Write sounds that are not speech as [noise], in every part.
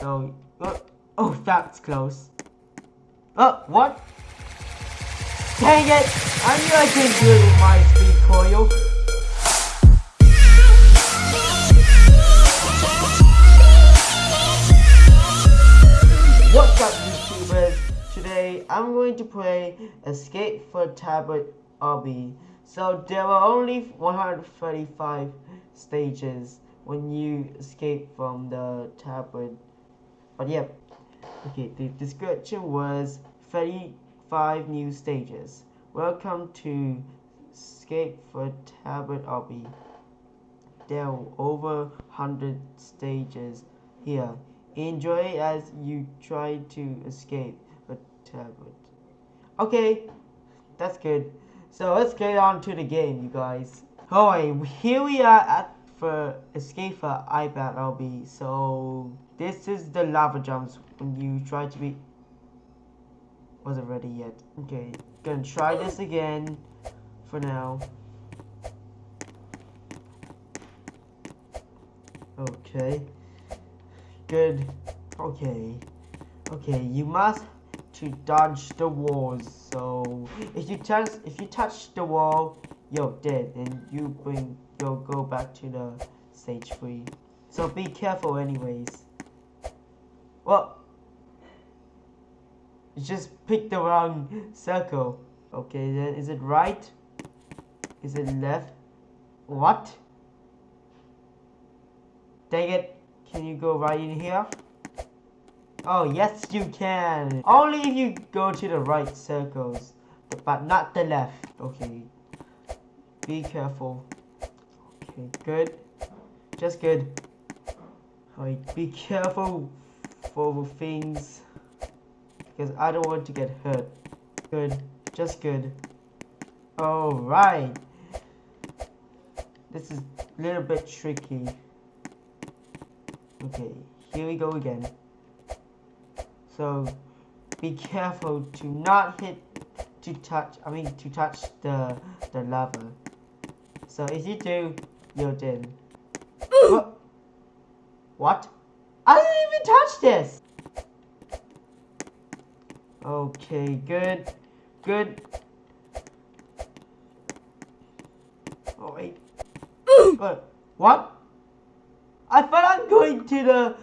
So, oh, oh, that's close. Oh, what? Dang it! I knew I couldn't do it with my speed coil. What's up YouTubers? Today I'm going to play Escape for Tablet Obby. So there are only 135 stages when you escape from the tablet. But yeah, okay, the description was 35 new stages. Welcome to Escape for Tablet Obby. There are over 100 stages here. Enjoy as you try to escape the tablet. Okay, that's good. So let's get on to the game, you guys. Alright, here we are at for escape for iPad be. So this is the lava jumps when you try to be wasn't ready yet. Okay, gonna try this again for now. Okay. Good. Okay. Okay, you must to dodge the walls. So if you touch if you touch the wall, you're dead and you bring you'll go back to the stage three. So be careful anyways. Well you just picked the wrong circle. Okay then is it right? Is it left? What? Dang it. Can you go right in here? Oh, yes you can. Only if you go to the right circles, but not the left. Okay. Be careful. Good. Just good. Alright, be careful for the things. Because I don't want to get hurt. Good. Just good. Alright. This is a little bit tricky. Okay, here we go again. So be careful to not hit to touch I mean to touch the the lava. So if you do, you're what? what? I didn't even touch this! Okay, good. Good. Oh wait. what? What? I thought I'm going to the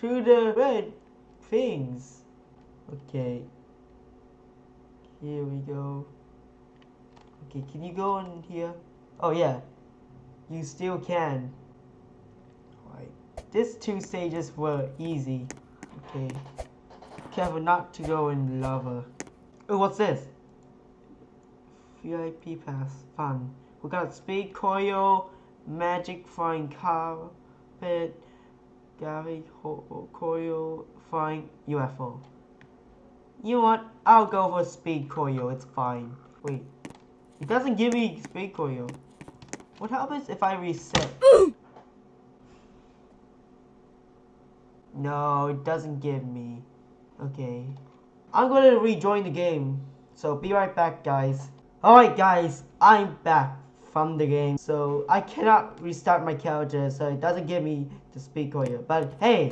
to the red things. Okay. Here we go. Okay, can you go in here? Oh yeah. You still can. Alright. Two stages were easy. Okay. Careful not to go in lava. Oh, what's this? VIP pass. Fun. We got speed coil, magic flying carpet, gravity coil, flying UFO. You know what? I'll go for speed coil. It's fine. Wait. It doesn't give me speed coil. What happens if I reset? [gasps] no, it doesn't give me. Okay. I'm gonna rejoin the game. So be right back, guys. Alright, guys. I'm back from the game. So I cannot restart my character. So it doesn't give me to speak speed you. But hey,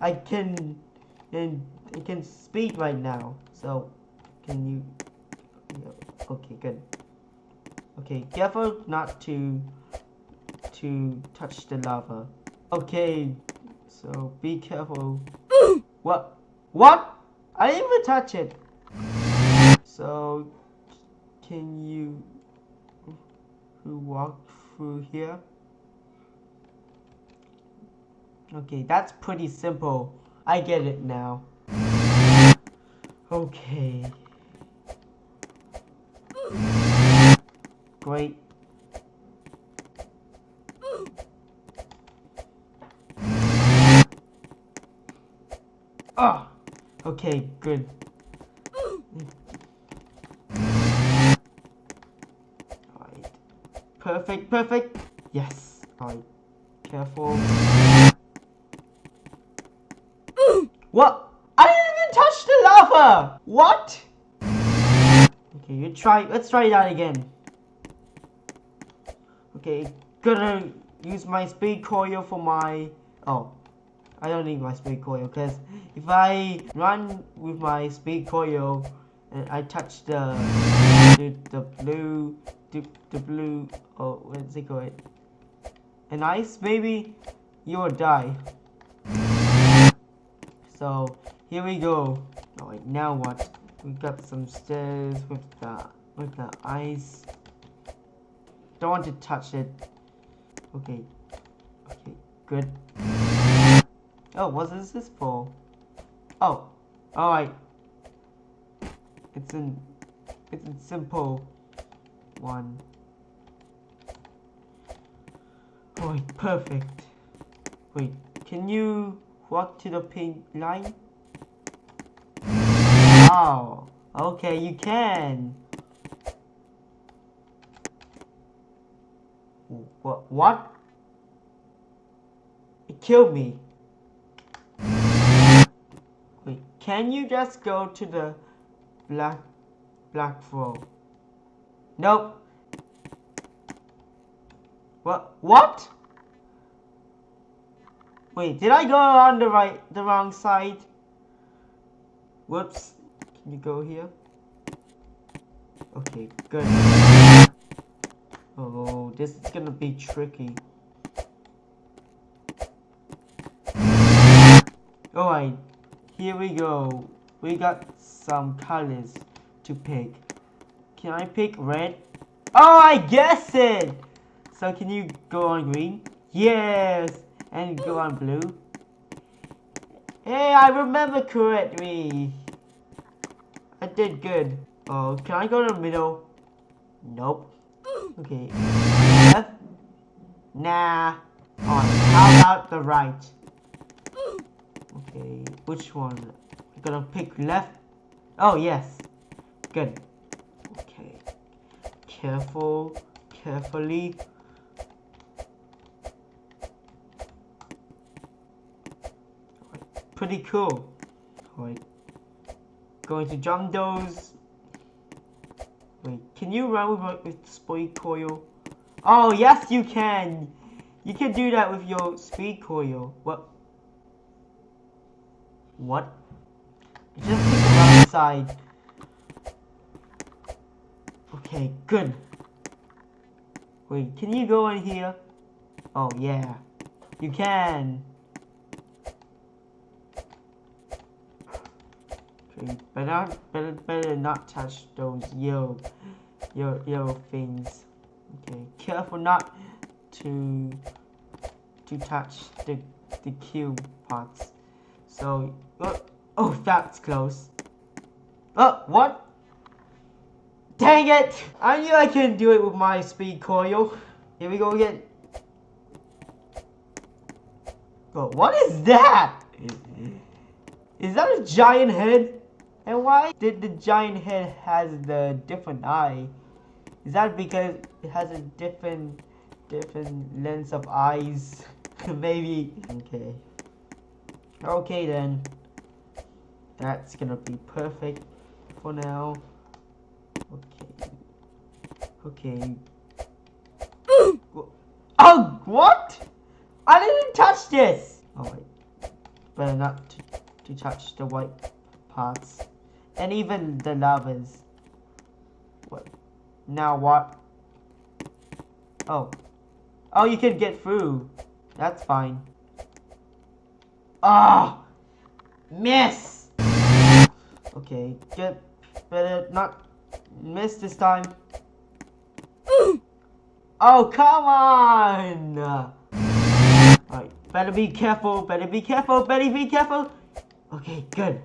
I can... And it can speak right now. So, can you... Okay, good. Okay, careful not to to touch the lava. Okay, so be careful. [gasps] what? What? I didn't even touch it. So, can you walk through here? Okay, that's pretty simple. I get it now. Okay. Great. Ah! Okay, good. Perfect, perfect. Yes. Alright. Careful. what? I didn't even touch the lava! What? Okay, you try. Let's try that again. Okay, gonna use my speed coil for my... Oh. I don't need my speed coil because if I run with my speed coil and I touch the the, the blue the, the blue oh what's it called? An ice maybe you will die. So here we go. Alright now what? We got some stairs with the with the ice don't want to touch it okay okay good Oh, what is this for? Oh, alright. It's in, it's a simple one. Alright, perfect. Wait, can you walk to the pink line? Oh, okay, you can. What? It killed me. Wait, can you just go to the black black floor? Nope. What? What? Wait, did I go on the right, the wrong side? Whoops. Can you go here? Okay, good. Oh, this is gonna be tricky. Alright, here we go. We got some colors to pick. Can I pick red? Oh, I guess it! So can you go on green? Yes! And go on blue? Hey, I remember correctly. I did good. Oh, can I go to the middle? Nope. Okay. Left? Nah. On. How about the right? Okay, which one? I'm gonna pick left. Oh, yes. Good. Okay. Careful. Carefully. Pretty cool. Alright. Going to jump those. Wait, can you run with, with speed coil? Oh, yes you can! You can do that with your speed coil. What? What? Just take the wrong side. Okay, good. Wait, can you go in here? Oh, yeah. You can. Okay, better, better, better not touch those yellow, yellow, yellow things. Okay, careful not to, to touch the, the cube parts. So, oh, oh, that's close. Oh, what? Dang it! I knew I couldn't do it with my speed coil. Here we go again. Oh, what is that? Is that a giant head? And why did the giant head has the different eye? Is that because it has a different different lens of eyes? [laughs] Maybe. Okay. Okay then. That's gonna be perfect for now. Okay. Okay. [gasps] oh, what? I didn't touch this! Oh wait. Better not to, to touch the white parts. And even the lavas. Now what? Oh. Oh, you can get through. That's fine. Ah! Oh, miss! Okay, get better not miss this time. oh, come on! Alright, better be careful, better be careful, better be careful! Okay, good.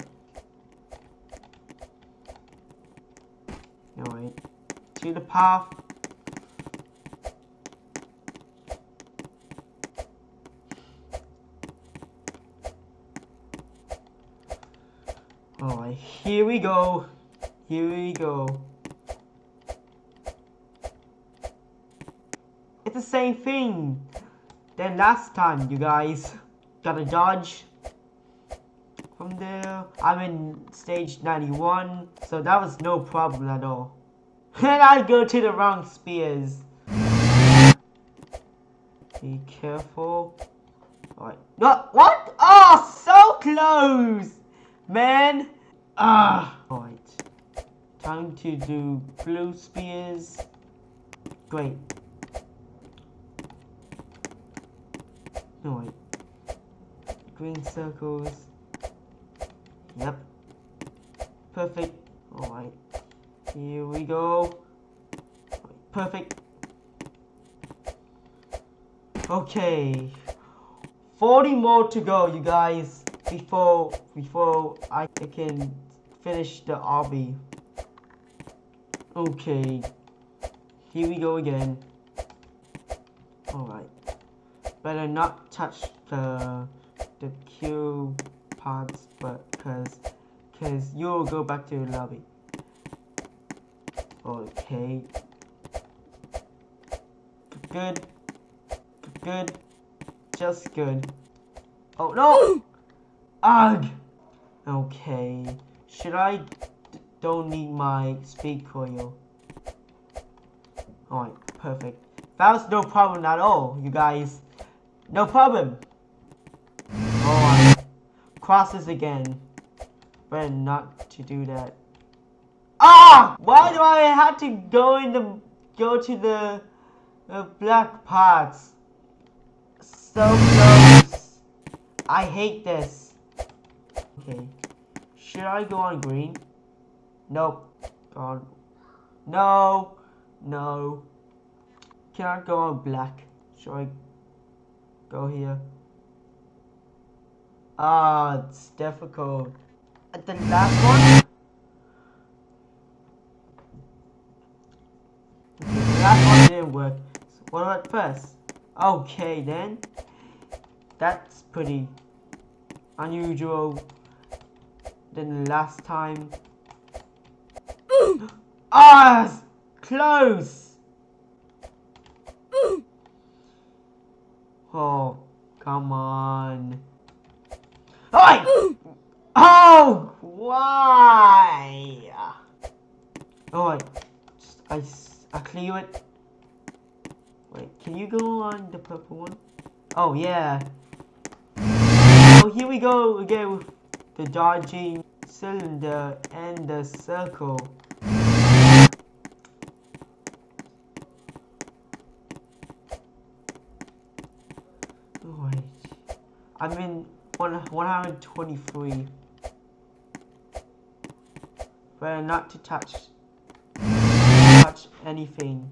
Alright, to the path. Alright, here we go. Here we go. It's the same thing. Then last time, you guys. Gotta dodge. From there, I'm in stage 91, so that was no problem at all. And I go to the wrong spears. Be careful. Alright. No, what? Oh, so close! Man. Ah. Alright. Time to do blue spears. Great. No. Green circles. Yep. Perfect. Alright. Here we go. Perfect. Okay. 40 more to go, you guys. Before, before I can finish the obby. Okay. Here we go again. Alright. Better not touch the the Q pods, but cause cause you'll go back to the lobby. Okay. Good. Good. Just good. Oh no! [gasps] Ugh! Okay. Should I don't need my speed coil? Alright, perfect. That was no problem at all, you guys. No problem. Alright. Crosses again. Better not to do that. Ah! Why do I have to go in the go to the, the black parts? So close. I hate this. Okay. Should I go on green? Nope. No. No. Can I go on black? Should I go here? Ah, it's difficult. At the last one? Okay, the last one didn't work. So what about first? Okay then. That's pretty unusual than the last time. [gasps] ah! Close! [gasps] oh, come on. Oh! [gasps] Oh! Why? Oh, I, I clear it. Wait, can you go on the purple one? Oh, yeah. Oh, here we go again with the dodging cylinder and the circle. Wait. I'm in one, 123. Better not to touch touch anything.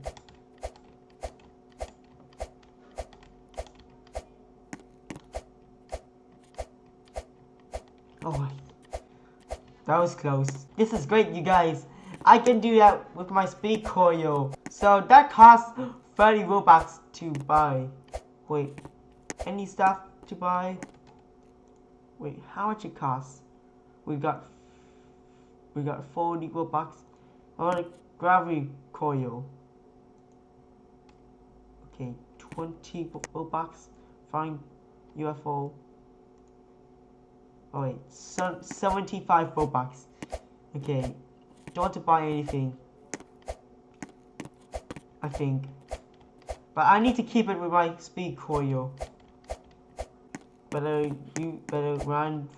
That was close. This is great, you guys. I can do that with my speed coil. So that costs 30 Robux to buy. Wait, any stuff to buy? Wait, how much it costs? We got we got 40 Robux. I want a gravity coil. Okay, 20 Robux. Find UFO. Oh wait, so, 75 Robux. Okay, don't want to buy anything. I think. But I need to keep it with my speed coil. Better you better run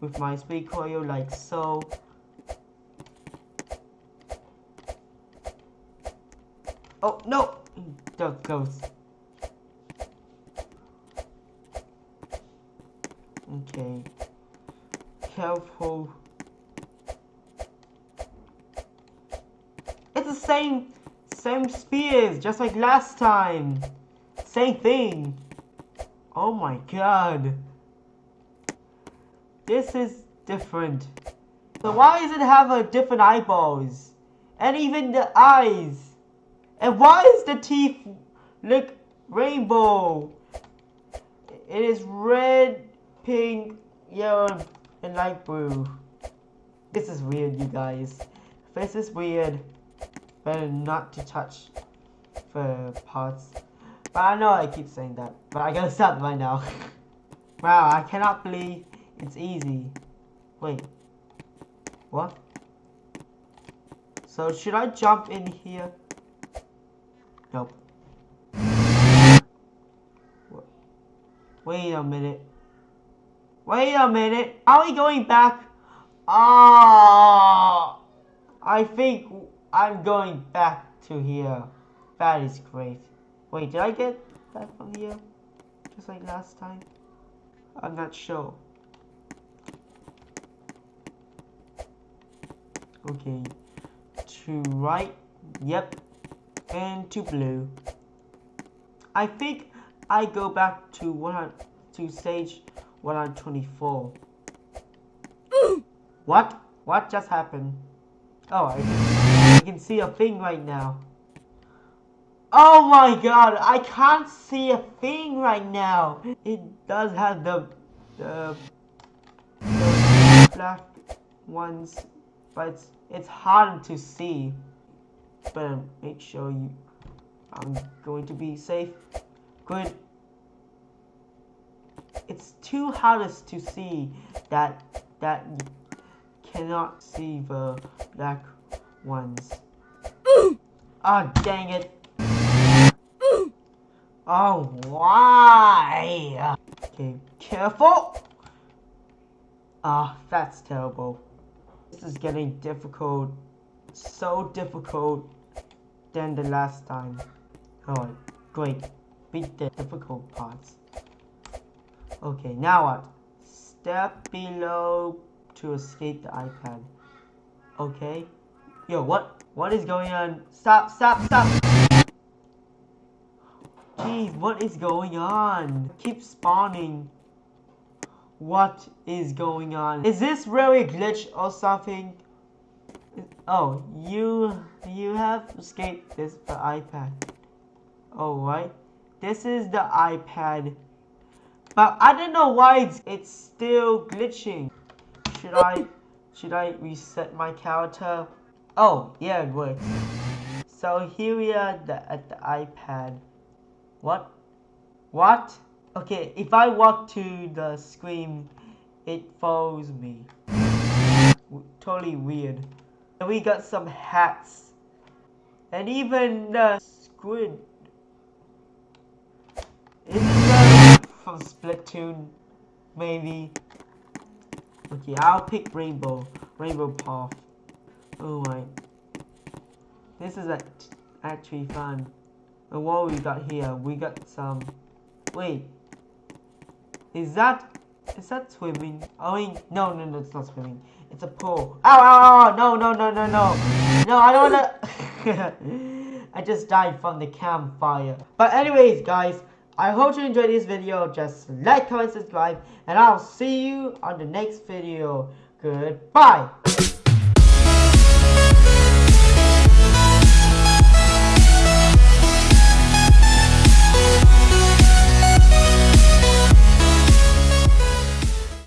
with my speed coil like so. Oh no! That goes. Okay careful. It's the same, same spears, just like last time. Same thing. Oh my god. This is different. So why does it have a different eyeballs? And even the eyes? And why is the teeth look rainbow? It is red, pink, yellow, and light blue. This is weird, you guys. This is weird. Better not to touch the parts. But I know I keep saying that. But I gotta [laughs] stop right now. [laughs] wow, I cannot believe it's easy. Wait. What? So should I jump in here? Nope. Wait a minute. Wait a minute. Are we going back? Ah, I think I'm going back to here. That is great. Wait, did I get that from here? Just like last time? I'm not sure. Okay. To right. Yep. And to blue. I think I go back to 100 to stage 124. [gasps] what? What just happened? Oh, I, I can see a thing right now. Oh my god, I can't see a thing right now. It does have the, the, the black ones, but it's, it's hard to see. But make sure you, I'm going to be safe. Good. It's too hard to see that, that cannot see the black ones. Ah, oh, dang it. Oh, why? Okay, careful. Ah, oh, that's terrible. This is getting difficult. So difficult than the last time. Alright, great. Beat the difficult parts. Okay, now what? Step below to escape the iPad. Okay. Yo, what? What is going on? Stop, stop, stop! Jeez, what is going on? Keep spawning. What is going on? Is this really a glitch or something? Oh, you you have escaped this the iPad. Oh, right. This is the iPad. But I don't know why it's, it's still glitching. Should I should I reset my character? Oh, yeah, it works. So here we are the, at the iPad. What? What? Okay, if I walk to the screen, it follows me. totally weird. And we got some hats. And even the squid. Is it from Splatoon? Maybe. Okay, I'll pick Rainbow. Rainbow Path. Oh my. This is actually fun. And what we got here? We got some... Wait. Is that... Is that swimming? Oh, wait. No, no, no, it's not swimming. It's a pool. Ow, ow, ow, no, no, no, no, no. No, I don't wanna... [laughs] I just died from the campfire. But anyways, guys, I hope you enjoyed this video. Just like, comment, subscribe, and I'll see you on the next video. Goodbye.